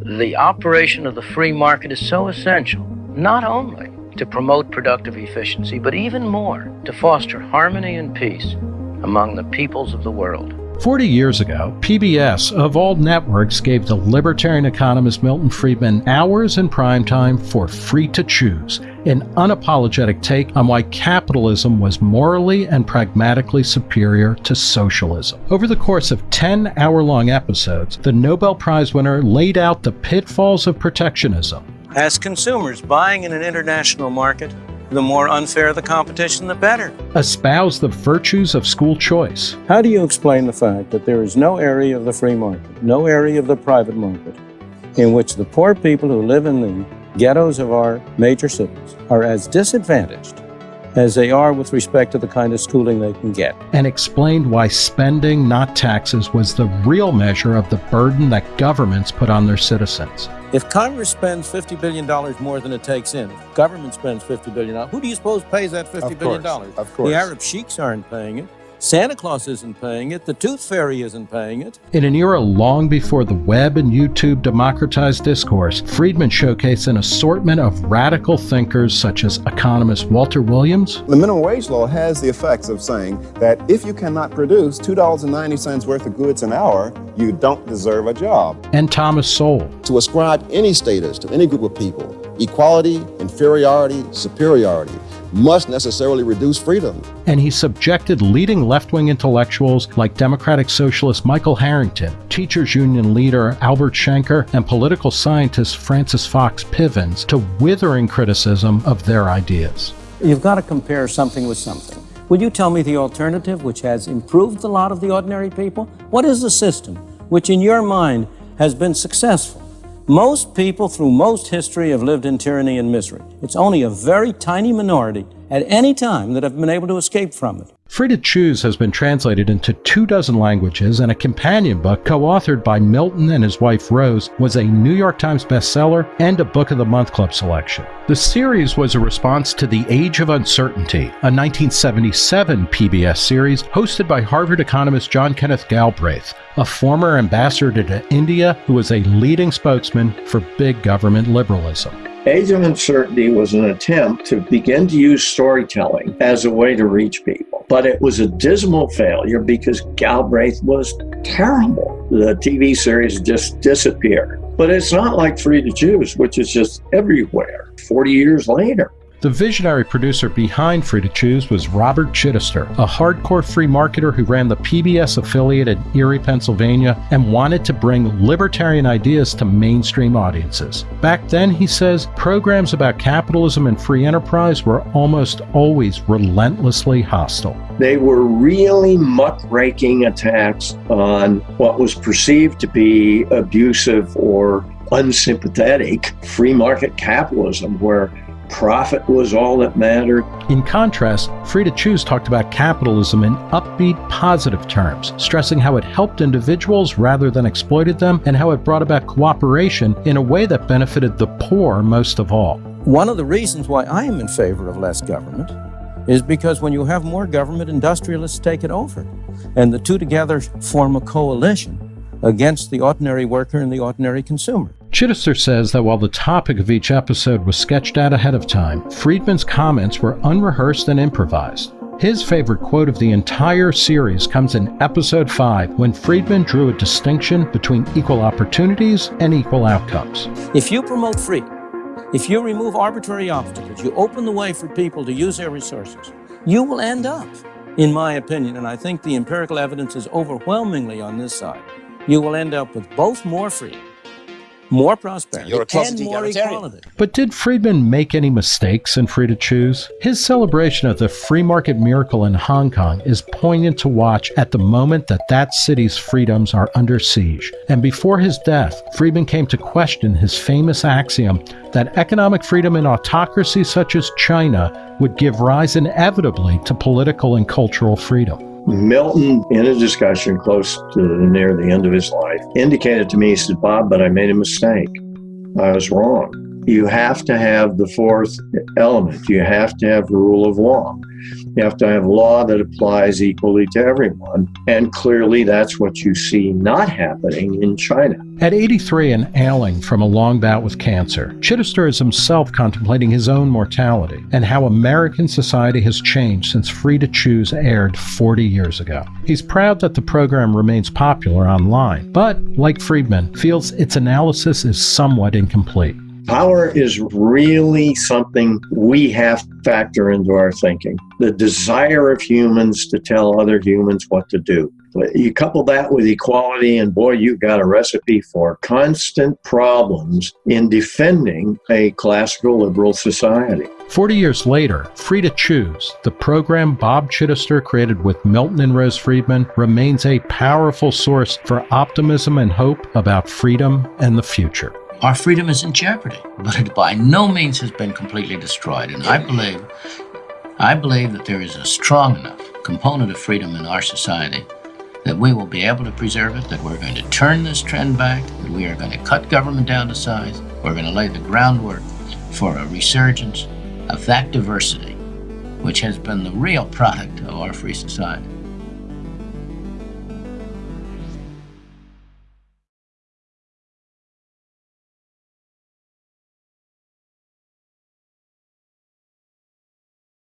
The operation of the free market is so essential, not only to promote productive efficiency, but even more to foster harmony and peace among the peoples of the world. 40 years ago, PBS, of all networks, gave the libertarian economist Milton Friedman hours in primetime for Free to Choose, an unapologetic take on why capitalism was morally and pragmatically superior to socialism. Over the course of 10 hour long episodes, the Nobel Prize winner laid out the pitfalls of protectionism. As consumers buying in an international market, the more unfair the competition, the better. Espouse the virtues of school choice. How do you explain the fact that there is no area of the free market, no area of the private market, in which the poor people who live in the ghettos of our major cities are as disadvantaged as they are with respect to the kind of schooling they can get. And explained why spending, not taxes, was the real measure of the burden that governments put on their citizens. If Congress spends $50 billion more than it takes in, if government spends $50 billion, who do you suppose pays that $50 of billion course, Of course. The Arab sheiks aren't paying it. Santa Claus isn't paying it. The Tooth Fairy isn't paying it. In an era long before the web and YouTube democratized discourse, Friedman showcased an assortment of radical thinkers such as economist Walter Williams. The minimum wage law has the effects of saying that if you cannot produce $2.90 worth of goods an hour, you don't deserve a job. And Thomas Sowell. To ascribe any status to any group of people, equality, inferiority, superiority, must necessarily reduce freedom. And he subjected leading left wing intellectuals like Democratic Socialist Michael Harrington, Teachers Union leader Albert Shanker, and political scientist Frances Fox Pivens to withering criticism of their ideas. You've got to compare something with something. Will you tell me the alternative, which has improved the lot of the ordinary people? What is the system which, in your mind, has been successful? Most people through most history have lived in tyranny and misery. It's only a very tiny minority at any time that I've been able to escape from it. Free to Choose has been translated into two dozen languages, and a companion book co authored by Milton and his wife Rose was a New York Times bestseller and a Book of the Month Club selection. The series was a response to The Age of Uncertainty, a 1977 PBS series hosted by Harvard economist John Kenneth Galbraith, a former ambassador to India who was a leading spokesman for big government liberalism. Age of Uncertainty was an attempt to begin to use storytelling as a way to reach people. But it was a dismal failure because Galbraith was terrible. The TV series just disappeared. But it's not like Free to Choose, which is just everywhere 40 years later. The visionary producer behind Free to Choose was Robert Chitester, a hardcore free marketer who ran the PBS affiliate in Erie, Pennsylvania, and wanted to bring libertarian ideas to mainstream audiences. Back then, he says, programs about capitalism and free enterprise were almost always relentlessly hostile. They were really muckraking attacks on what was perceived to be abusive or unsympathetic free market capitalism, where profit was all that mattered. In contrast, Free to Choose talked about capitalism in upbeat, positive terms, stressing how it helped individuals rather than exploited them, and how it brought about cooperation in a way that benefited the poor most of all. One of the reasons why I am in favor of less government is because when you have more government, industrialists take it over. And the two together form a coalition against the ordinary worker and the ordinary consumer. Chitester says that while the topic of each episode was sketched out ahead of time, Friedman's comments were unrehearsed and improvised. His favorite quote of the entire series comes in episode 5 when Friedman drew a distinction between equal opportunities and equal outcomes. If you promote free, if you remove arbitrary obstacles, you open the way for people to use their resources, you will end up, in my opinion, and I think the empirical evidence is overwhelmingly on this side, you will end up with both more free more prosperity, You're a and more equality. But did Friedman make any mistakes in Free to Choose? His celebration of the free market miracle in Hong Kong is poignant to watch at the moment that that city's freedoms are under siege. And before his death, Friedman came to question his famous axiom that economic freedom in autocracies such as China would give rise inevitably to political and cultural freedom. Milton, in a discussion close to near the end of his life, indicated to me, he said, Bob, but I made a mistake. I was wrong. You have to have the fourth element. You have to have rule of law. You have to have law that applies equally to everyone. And clearly, that's what you see not happening in China. At 83 and ailing from a long bout with cancer, Chitester is himself contemplating his own mortality and how American society has changed since Free to Choose aired 40 years ago. He's proud that the program remains popular online, but, like Friedman, feels its analysis is somewhat incomplete. Power is really something we have to factor into our thinking. The desire of humans to tell other humans what to do. You couple that with equality, and boy, you've got a recipe for constant problems in defending a classical liberal society. 40 years later, Free to Choose, the program Bob Chitester created with Milton and Rose Friedman, remains a powerful source for optimism and hope about freedom and the future. Our freedom is in jeopardy, but it by no means has been completely destroyed. And I believe, I believe that there is a strong enough component of freedom in our society that we will be able to preserve it, that we're going to turn this trend back, that we are going to cut government down to size, we're going to lay the groundwork for a resurgence of that diversity, which has been the real product of our free society.